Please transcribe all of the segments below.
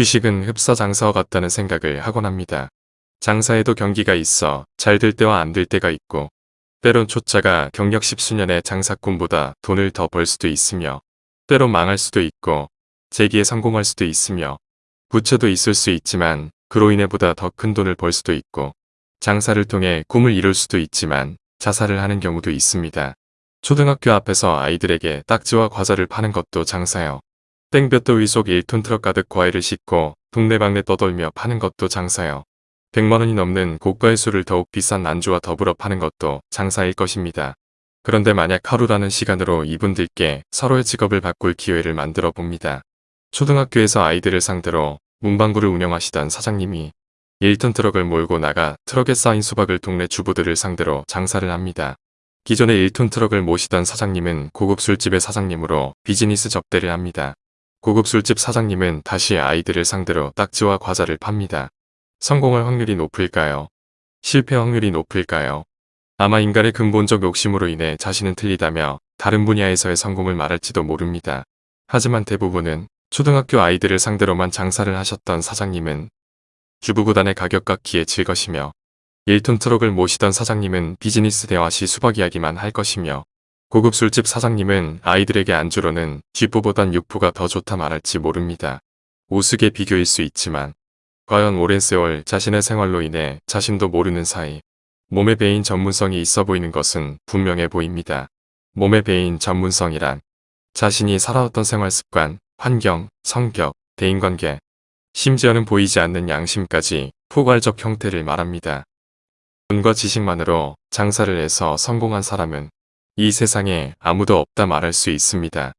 주식은 흡사 장사와 같다는 생각을 하곤 합니다. 장사에도 경기가 있어 잘 될 때와 안 될 때가 있고 때론 초짜가 경력 십수년의 장사꾼보다 돈을 더 벌 수도 있으며 때론 망할 수도 있고 재기에 성공할 수도 있으며 부채도 있을 수 있지만 그로 인해 보다 더 큰 돈을 벌 수도 있고 장사를 통해 꿈을 이룰 수도 있지만 자살을 하는 경우도 있습니다. 초등학교 앞에서 아이들에게 딱지와 과자를 파는 것도 장사요. 땡볕 더위 속 1톤 트럭 가득 과일을 싣고 동네방네 떠돌며 파는 것도 장사요. 100만원이 넘는 고가의 술을 더욱 비싼 안주와 더불어 파는 것도 장사일 것입니다. 그런데 만약 하루라는 시간으로 이분들께 서로의 직업을 바꿀 기회를 만들어 봅니다. 초등학교에서 아이들을 상대로 문방구를 운영하시던 사장님이 1톤 트럭을 몰고 나가 트럭에 쌓인 수박을 동네 주부들을 상대로 장사를 합니다. 기존에 1톤 트럭을 모시던 사장님은 고급 술집의 사장님으로 비즈니스 접대를 합니다. 고급 술집 사장님은 다시 아이들을 상대로 딱지와 과자를 팝니다. 성공할 확률이 높을까요? 실패 확률이 높을까요? 아마 인간의 근본적 욕심으로 인해 자신은 틀리다며 다른 분야에서의 성공을 말할지도 모릅니다. 하지만 대부분은 초등학교 아이들을 상대로만 장사를 하셨던 사장님은 주부구단의 가격 깎기에 질 것이며 1톤 트럭을 모시던 사장님은 비즈니스 대화 시 수박 이야기만 할 것이며 고급 술집 사장님은 아이들에게 안주로는 쥐포보단 육포가 더 좋다 말할지 모릅니다. 우스개 비교일 수 있지만 과연 오랜 세월 자신의 생활로 인해 자신도 모르는 사이 몸의 배인 전문성이 있어 보이는 것은 분명해 보입니다. 몸의 배인 전문성이란 자신이 살아왔던 생활 습관, 환경, 성격, 대인관계, 심지어는 보이지 않는 양심까지 포괄적 형태를 말합니다. 돈과 지식만으로 장사를 해서 성공한 사람은 이 세상에 아무도 없다 말할 수 있습니다.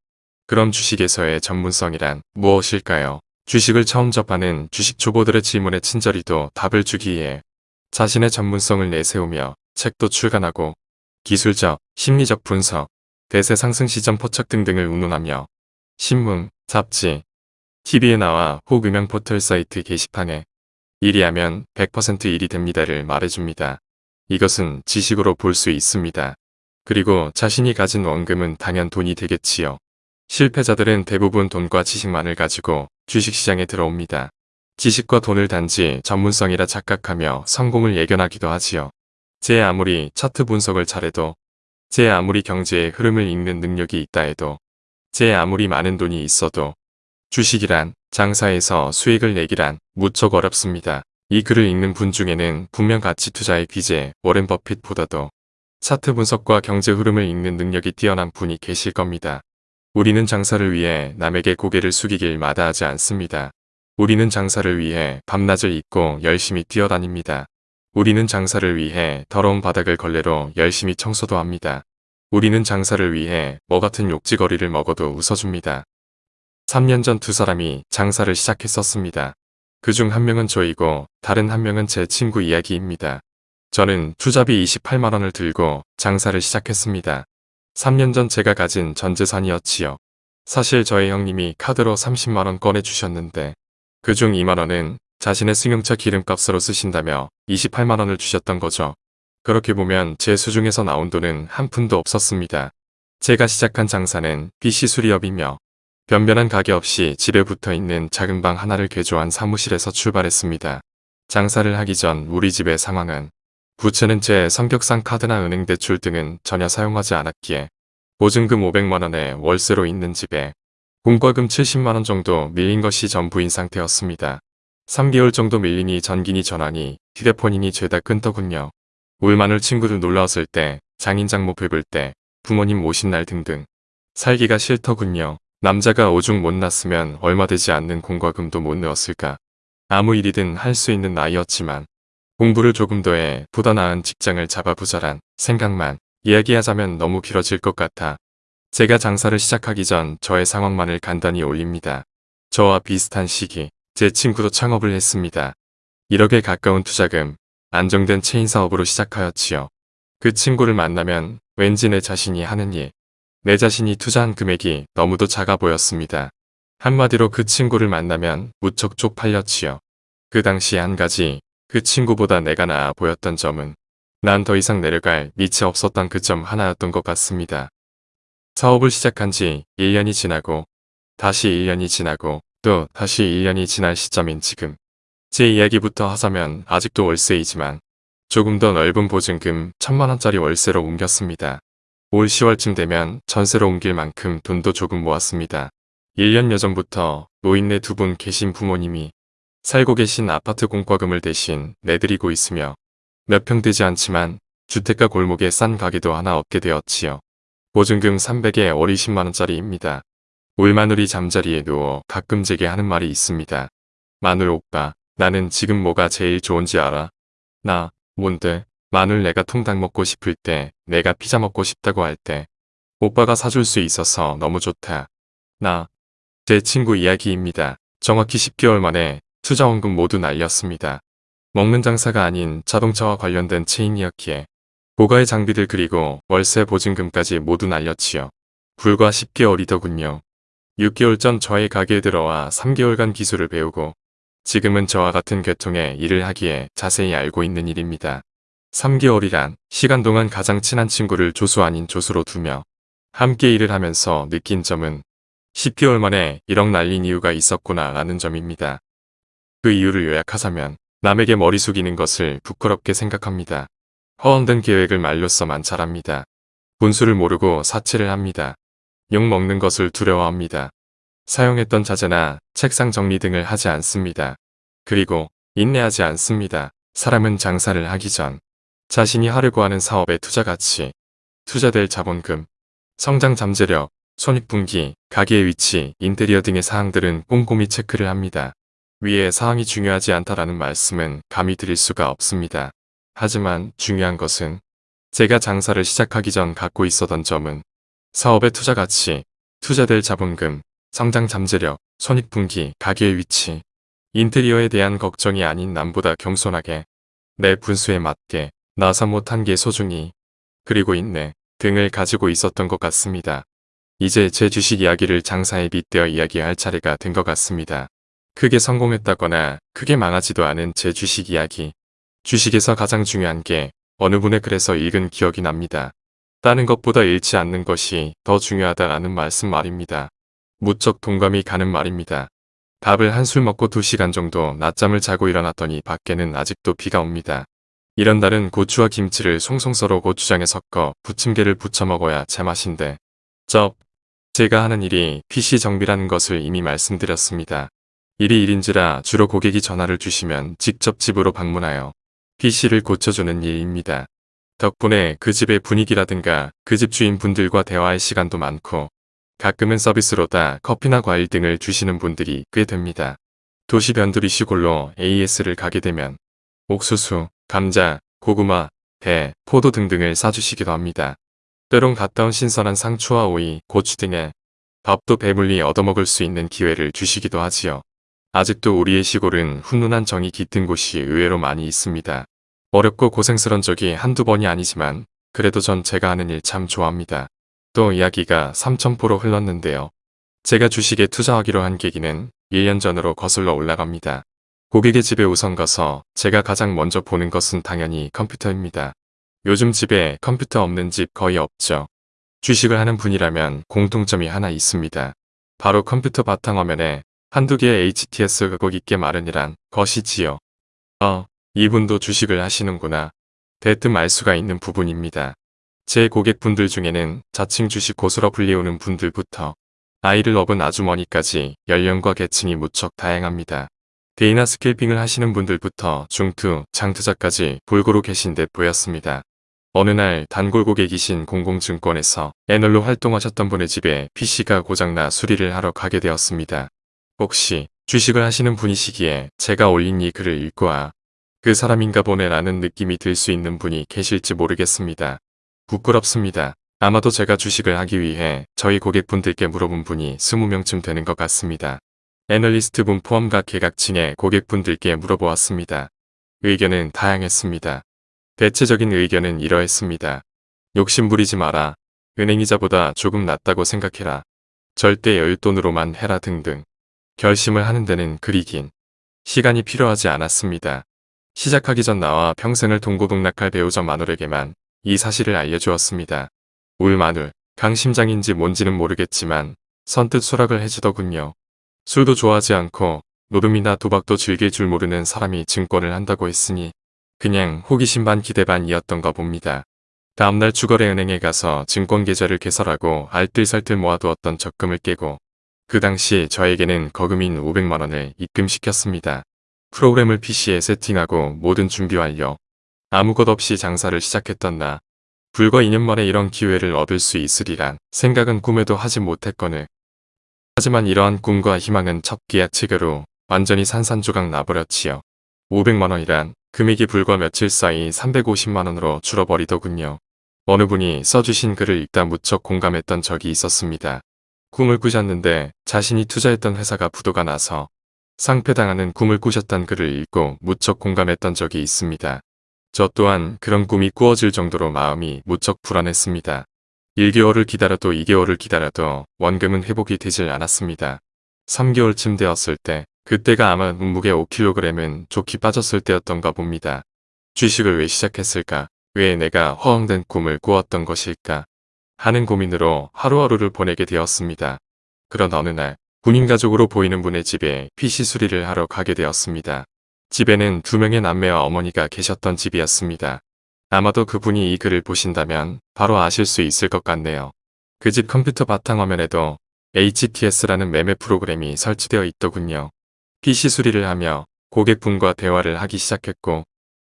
그럼 주식에서의 전문성이란 무엇일까요? 주식을 처음 접하는 주식 초보들의 질문에 친절히도 답을 주기 위해 자신의 전문성을 내세우며 책도 출간하고 기술적, 심리적 분석, 대세 상승 시점 포착 등등을 운운하며 신문, 잡지, TV에 나와 혹 유명 포털 사이트 게시판에 일이 하면 100% 일이 됩니다를 말해줍니다. 이것은 지식으로 볼 수 있습니다. 그리고 자신이 가진 원금은 당연 돈이 되겠지요. 실패자들은 대부분 돈과 지식만을 가지고 주식시장에 들어옵니다. 지식과 돈을 단지 전문성이라 착각하며 성공을 예견하기도 하지요. 제 아무리 차트 분석을 잘해도 제 아무리 경제의 흐름을 읽는 능력이 있다 해도 제 아무리 많은 돈이 있어도 주식이란 장사에서 수익을 내기란 무척 어렵습니다. 이 글을 읽는 분 중에는 분명 가치 투자의 귀재 워렌 버핏보다도 차트 분석과 경제 흐름을 읽는 능력이 뛰어난 분이 계실 겁니다. 우리는 장사를 위해 남에게 고개를 숙이길 마다하지 않습니다. 우리는 장사를 위해 밤낮을 잊고 열심히 뛰어다닙니다. 우리는 장사를 위해 더러운 바닥을 걸레로 열심히 청소도 합니다. 우리는 장사를 위해 뭐 같은 욕지거리를 먹어도 웃어줍니다. 3년 전 두 사람이 장사를 시작했었습니다. 그 중 한 명은 저이고 다른 한 명은 제 친구 이야기입니다. 저는 투자비 28만원을 들고 장사를 시작했습니다. 3년 전 제가 가진 전 재산이었지요. 사실 저의 형님이 카드로 30만원 꺼내주셨는데 그 중 2만원은 자신의 승용차 기름값으로 쓰신다며 28만원을 주셨던 거죠. 그렇게 보면 제 수중에서 나온 돈은 한 푼도 없었습니다. 제가 시작한 장사는 PC 수리업이며 변변한 가게 없이 집에 붙어있는 작은 방 하나를 개조한 사무실에서 출발했습니다. 장사를 하기 전 우리 집의 상황은 부채는 제 성격상 카드나 은행 대출 등은 전혀 사용하지 않았기에 보증금 500만원에 월세로 있는 집에 공과금 70만원 정도 밀린 것이 전부인 상태였습니다. 3개월 정도 밀리니 전기니 전화니 휴대폰이니 죄다 끊더군요. 울 마늘 친구들 놀라웠을 때 장인 장모 뵙을 때 부모님 모신 날 등등 살기가 싫더군요. 남자가 오죽 못 났으면 얼마 되지 않는 공과금도 못 내었을까. 아무 일이든 할 수 있는 나이였지만 공부를 조금 더 해 보다 나은 직장을 잡아보자란 생각만 이야기하자면 너무 길어질 것 같아 제가 장사를 시작하기 전 저의 상황만을 간단히 올립니다. 저와 비슷한 시기 제 친구도 창업을 했습니다. 1억에 가까운 투자금 안정된 체인 사업으로 시작하였지요. 그 친구를 만나면 왠지 내 자신이 하는 일, 내 자신이 투자한 금액이 너무도 작아 보였습니다. 한마디로 그 친구를 만나면 무척 쪽팔렸지요. 그 당시 한 가지 그 친구보다 내가 나아 보였던 점은 난 더 이상 내려갈 밑이 없었던 그 점 하나였던 것 같습니다. 사업을 시작한 지 1년이 지나고 다시 1년이 지나고 또 다시 1년이 지날 시점인 지금. 제 이야기부터 하자면 아직도 월세이지만 조금 더 넓은 보증금 천만원짜리 월세로 옮겼습니다. 올 10월쯤 되면 전세로 옮길 만큼 돈도 조금 모았습니다. 1년 여 전부터 노인네 두 분 계신 부모님이 살고 계신 아파트 공과금을 대신 내드리고 있으며 몇 평 되지 않지만 주택가 골목에 싼 가게도 하나 얻게 되었지요. 보증금 300에 월 20만원짜리입니다. 울마누리 잠자리에 누워 가끔 제게 하는 말이 있습니다. 마눌 오빠, 나는 지금 뭐가 제일 좋은지 알아? 나, 뭔데? 마눌 내가 통닭 먹고 싶을 때, 내가 피자 먹고 싶다고 할 때, 오빠가 사줄 수 있어서 너무 좋다. 나, 제 친구 이야기입니다. 정확히 10개월 만에 투자원금 모두 날렸습니다. 먹는 장사가 아닌 자동차와 관련된 체인이었기에 고가의 장비들 그리고 월세 보증금까지 모두 날렸지요. 불과 10개월이더군요. 6개월 전 저의 가게에 들어와 3개월간 기술을 배우고 지금은 저와 같은 계통의 일을 하기에 자세히 알고 있는 일입니다. 3개월이란 시간 동안 가장 친한 친구를 조수 아닌 조수로 두며 함께 일을 하면서 느낀 점은 10개월 만에 1억 날린 이유가 있었구나 라는 점입니다. 그 이유를 요약하자면 남에게 머리 숙이는 것을 부끄럽게 생각합니다. 허언된 계획을 말로써만 잘합니다. 분수를 모르고 사치를 합니다. 욕 먹는 것을 두려워합니다. 사용했던 자재나 책상 정리 등을 하지 않습니다. 그리고 인내하지 않습니다. 사람은 장사를 하기 전 자신이 하려고 하는 사업의 투자 가치, 투자될 자본금, 성장 잠재력, 손익분기, 가게의 위치, 인테리어 등의 사항들은 꼼꼼히 체크를 합니다. 위에 사항이 중요하지 않다라는 말씀은 감히 드릴 수가 없습니다. 하지만 중요한 것은 제가 장사를 시작하기 전 갖고 있었던 점은 사업의 투자 가치, 투자될 자본금, 성장 잠재력, 손익분기, 가게의 위치, 인테리어에 대한 걱정이 아닌 남보다 겸손하게 내 분수에 맞게 나서 못한 게 소중히 그리고 인내 등을 가지고 있었던 것 같습니다. 이제 제 주식 이야기를 장사에 빗대어 이야기할 차례가 된 것 같습니다. 크게 성공했다거나 크게 망하지도 않은 제 주식 이야기. 주식에서 가장 중요한 게 어느 분의 글에서 읽은 기억이 납니다. 다른 것보다 잃지 않는 것이 더 중요하다라는 말씀 말입니다. 무척 동감이 가는 말입니다. 밥을 한술 먹고 2시간 정도 낮잠을 자고 일어났더니 밖에는 아직도 비가 옵니다. 이런 날은 고추와 김치를 송송 썰어 고추장에 섞어 부침개를 부쳐 먹어야 제맛인데 쩝 제가 하는 일이 PC 정비라는 것을 이미 말씀드렸습니다. 일이 일인지라 주로 고객이 전화를 주시면 직접 집으로 방문하여 PC를 고쳐주는 일입니다. 덕분에 그 집의 분위기라든가 그 집 주인분들과 대화할 시간도 많고 가끔은 서비스로다 커피나 과일 등을 주시는 분들이 꽤 됩니다. 도시 변두리 시골로 AS를 가게 되면 옥수수, 감자, 고구마, 배, 포도 등등을 싸주시기도 합니다. 때론 갔다 온 신선한 상추와 오이, 고추 등의 밥도 배불리 얻어먹을 수 있는 기회를 주시기도 하지요. 아직도 우리의 시골은 훈훈한 정이 깃든 곳이 의외로 많이 있습니다. 어렵고 고생스런 적이 한두 번이 아니지만 그래도 전 제가 하는 일 참 좋아합니다. 또 이야기가 삼천포로 흘렀는데요. 제가 주식에 투자하기로 한 계기는 1년 전으로 거슬러 올라갑니다. 고객의 집에 우선 가서 제가 가장 먼저 보는 것은 당연히 컴퓨터입니다. 요즘 집에 컴퓨터 없는 집 거의 없죠. 주식을 하는 분이라면 공통점이 하나 있습니다. 바로 컴퓨터 바탕화면에 한두 개의 HTS 그곡 있게 마련이란 것이지요. 어, 이분도 주식을 하시는구나. 대뜸 알 수가 있는 부분입니다. 제 고객분들 중에는 자칭 주식 고수로 불리우는 분들부터 아이를 업은 아주머니까지 연령과 계층이 무척 다양합니다. day나 scalping을 하시는 분들부터 중투, 장투자까지 골고루 계신 듯 보였습니다. 어느 날 단골 고객이신 공공증권에서 애널로 활동하셨던 분의 집에 PC가 고장나 수리를 하러 가게 되었습니다. 혹시 주식을 하시는 분이시기에 제가 올린 이 글을 읽고 아, 그 사람인가 보네 라는 느낌이 들 수 있는 분이 계실지 모르겠습니다. 부끄럽습니다. 아마도 제가 주식을 하기 위해 저희 고객분들께 물어본 분이 20명쯤 되는 것 같습니다. 애널리스트 분 포함 각 계각층의 고객분들께 물어보았습니다. 의견은 다양했습니다. 대체적인 의견은 이러했습니다. 욕심 부리지 마라. 은행이자보다 조금 낫다고 생각해라. 절대 여윳돈으로만 해라 등등. 결심을 하는 데는 그리 긴 시간이 필요하지 않았습니다. 시작하기 전 나와 평생을 동고동락할 배우자 마눌에게만 이 사실을 알려주었습니다. 울 마눌, 강심장인지 뭔지는 모르겠지만 선뜻 수락을 해주더군요. 술도 좋아하지 않고 노름이나 도박도 즐길 줄 모르는 사람이 증권을 한다고 했으니 그냥 호기심 반 기대 반이었던가 봅니다. 다음날 주거래 은행에 가서 증권 계좌를 개설하고 알뜰살뜰 모아두었던 적금을 깨고 그 당시 저에게는 거금인 500만원을 입금시켰습니다. 프로그램을 PC에 세팅하고 모든 준비 완료. 아무 것 없이 장사를 시작했던 나. 불과 2년 만에 이런 기회를 얻을 수 있으리란 생각은 꿈에도 하지 못했거늘. 하지만 이러한 꿈과 희망은 첫 계약체결로 완전히 산산조각 나버렸지요. 500만원이란 금액이 불과 며칠 사이 350만원으로 줄어버리더군요. 어느 분이 써주신 글을 읽다 무척 공감했던 적이 있었습니다. 꿈을 꾸셨는데 자신이 투자했던 회사가 부도가 나서 상패당하는 꿈을 꾸셨단 글을 읽고 무척 공감했던 적이 있습니다. 저 또한 그런 꿈이 꾸어질 정도로 마음이 무척 불안했습니다. 1개월을 기다려도 2개월을 기다려도 원금은 회복이 되질 않았습니다. 3개월쯤 되었을 때 그때가 아마 몸무게 5kg은 좋게 빠졌을 때였던가 봅니다. 주식을 왜 시작했을까? 왜 내가 허황된 꿈을 꾸었던 것일까? 하는 고민으로 하루하루를 보내게 되었습니다. 그런 어느 날 군인 가족으로 보이는 분의 집에 PC 수리를 하러 가게 되었습니다. 집에는 두 명의 남매와 어머니가 계셨던 집이었습니다. 아마도 그분이 이 글을 보신다면 바로 아실 수 있을 것 같네요. 그 집 컴퓨터 바탕화면에도 HTS라는 매매 프로그램이 설치되어 있더군요. PC 수리를 하며 고객분과 대화를 하기 시작했고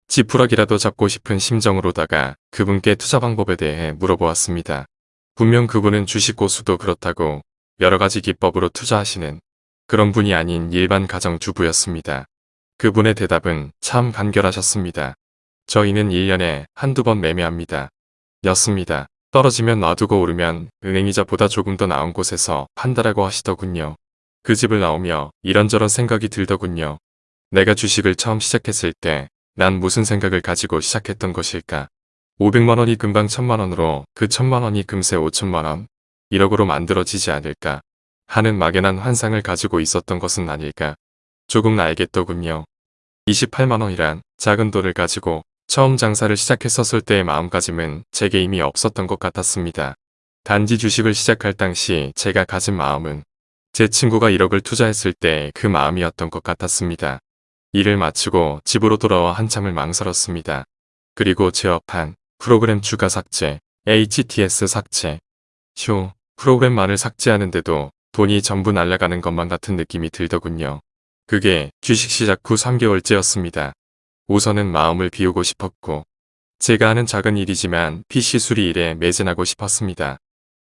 지푸라기라도 잡고 싶은 심정으로다가 그분께 투자 방법에 대해 물어보았습니다. 분명 그분은 주식 고수도 그렇다고 여러 가지 기법으로 투자하시는 그런 분이 아닌 일반 가정주부였습니다. 그분의 대답은 참 간결하셨습니다. 저희는 1년에 한두 번 매매합니다. 였습니다. 떨어지면 놔두고 오르면 은행이자보다 조금 더 나은 곳에서 판다라고 하시더군요. 그 집을 나오며 이런저런 생각이 들더군요. 내가 주식을 처음 시작했을 때 난 무슨 생각을 가지고 시작했던 것일까? 500만원이 금방 1000만원으로 그 1000만원이 금세 5천만원, 1억으로 만들어지지 않을까 하는 막연한 환상을 가지고 있었던 것은 아닐까. 조금 알겠더군요. 28만원이란 작은 돈을 가지고 처음 장사를 시작했었을 때의 마음가짐은 제게 이미 없었던 것 같았습니다. 단지 주식을 시작할 당시 제가 가진 마음은 제 친구가 1억을 투자했을 때 그 마음이었던 것 같았습니다. 일을 마치고 집으로 돌아와 한참을 망설였습니다. 그리고 제업한 프로그램 추가 삭제, HTS 삭제, 휴, 프로그램만을 삭제하는데도 돈이 전부 날아가는 것만 같은 느낌이 들더군요. 그게 주식 시작 후 3개월째였습니다. 우선은 마음을 비우고 싶었고 제가 하는 작은 일이지만 PC 수리 일에 매진하고 싶었습니다.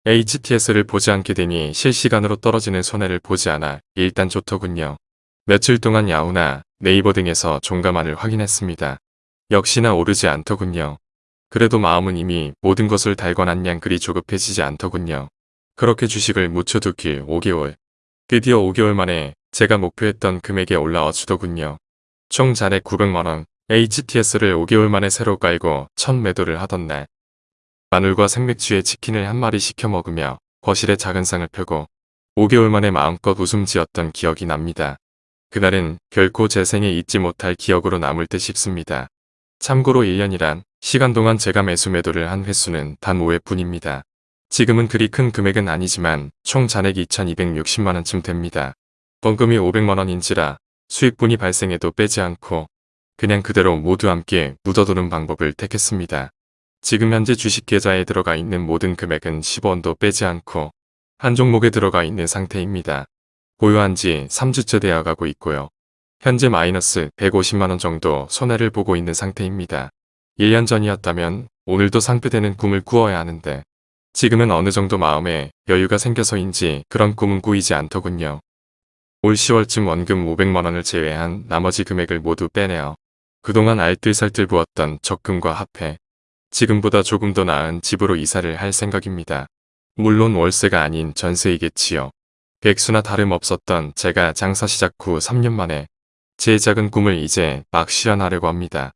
HTS를 보지 않게 되니 실시간으로 떨어지는 손해를 보지 않아 일단 좋더군요. 며칠 동안 야후나 네이버 등에서 종가만을 확인했습니다. 역시나 오르지 않더군요. 그래도 마음은 이미 모든 것을 달궈난 양 그리 조급해지지 않더군요. 그렇게 주식을 묻혀두길 5개월. 드디어 5개월 만에 제가 목표했던 금액에 올라와 주더군요. 총 잔액 900만원, HTS를 5개월 만에 새로 깔고 첫 매도를 하던 날. 마늘과 생맥주에 치킨을 한 마리 시켜 먹으며 거실에 작은 상을 펴고 5개월 만에 마음껏 웃음 지었던 기억이 납니다. 그날은 결코 제 생에 잊지 못할 기억으로 남을 듯 싶습니다. 참고로 1년이란 시간 동안 제가 매수 매도를 한 횟수는 단 5회뿐입니다. 지금은 그리 큰 금액은 아니지만 총 잔액이 2260만원쯤 됩니다. 번금이 500만원인지라 수익분이 발생해도 빼지 않고 그냥 그대로 모두 함께 묻어두는 방법을 택했습니다. 지금 현재 주식 계좌에 들어가 있는 모든 금액은 10원도 빼지 않고 한 종목에 들어가 있는 상태입니다. 보유한 지 3주째 되어가고 있고요. 현재 마이너스 150만원 정도 손해를 보고 있는 상태입니다. 1년 전이었다면 오늘도 상패되는 꿈을 꾸어야 하는데 지금은 어느 정도 마음에 여유가 생겨서인지 그런 꿈은 꾸이지 않더군요. 올 10월쯤 원금 500만원을 제외한 나머지 금액을 모두 빼내어 그동안 알뜰살뜰 부었던 적금과 합해 지금보다 조금 더 나은 집으로 이사를 할 생각입니다. 물론 월세가 아닌 전세이겠지요. 백수나 다름없었던 제가 장사 시작 후 3년 만에 제 작은 꿈을 이제 막 실현하려고 합니다.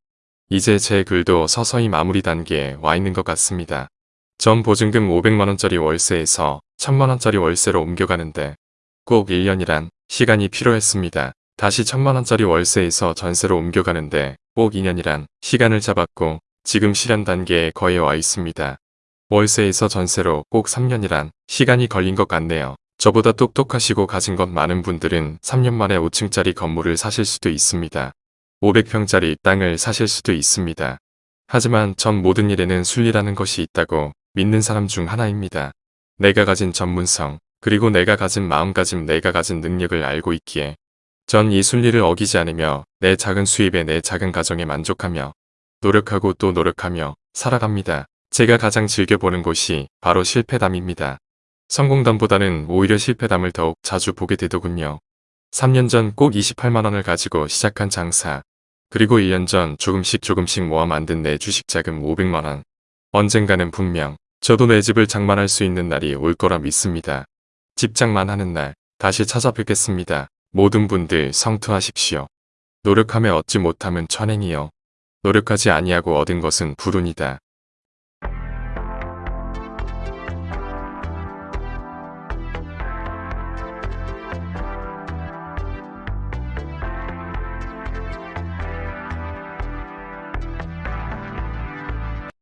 이제 제 글도 서서히 마무리 단계에 와 있는 것 같습니다. 전 보증금 500만원짜리 월세에서 1000만원짜리 월세로 옮겨가는데 꼭 1년이란 시간이 필요했습니다. 다시 1000만원짜리 월세에서 전세로 옮겨가는데 꼭 2년이란 시간을 잡았고 지금 실현 단계에 거의 와 있습니다. 월세에서 전세로 꼭 3년이란 시간이 걸린 것 같네요. 저보다 똑똑하시고 가진 것 많은 분들은 3년 만에 5층짜리 건물을 사실 수도 있습니다. 500평짜리 땅을 사실 수도 있습니다. 하지만 전 모든 일에는 순리라는 것이 있다고 믿는 사람 중 하나입니다. 내가 가진 전문성, 그리고 내가 가진 마음가짐, 내가 가진 능력을 알고 있기에 전 이 순리를 어기지 않으며 내 작은 수입에 내 작은 가정에 만족하며 노력하고 또 노력하며 살아갑니다. 제가 가장 즐겨보는 곳이 바로 실패담입니다. 성공담보다는 오히려 실패담을 더욱 자주 보게 되더군요. 3년 전 꼭 28만원을 가지고 시작한 장사, 그리고 1년 전 조금씩 조금씩 모아 만든 내 주식 자금 500만원. 언젠가는 분명 저도 내 집을 장만할 수 있는 날이 올 거라 믿습니다. 집 장만 하는 날 다시 찾아뵙겠습니다. 모든 분들 성투하십시오. 노력하며 얻지 못함은 천행이요. 노력하지 아니하고 얻은 것은 불운이다.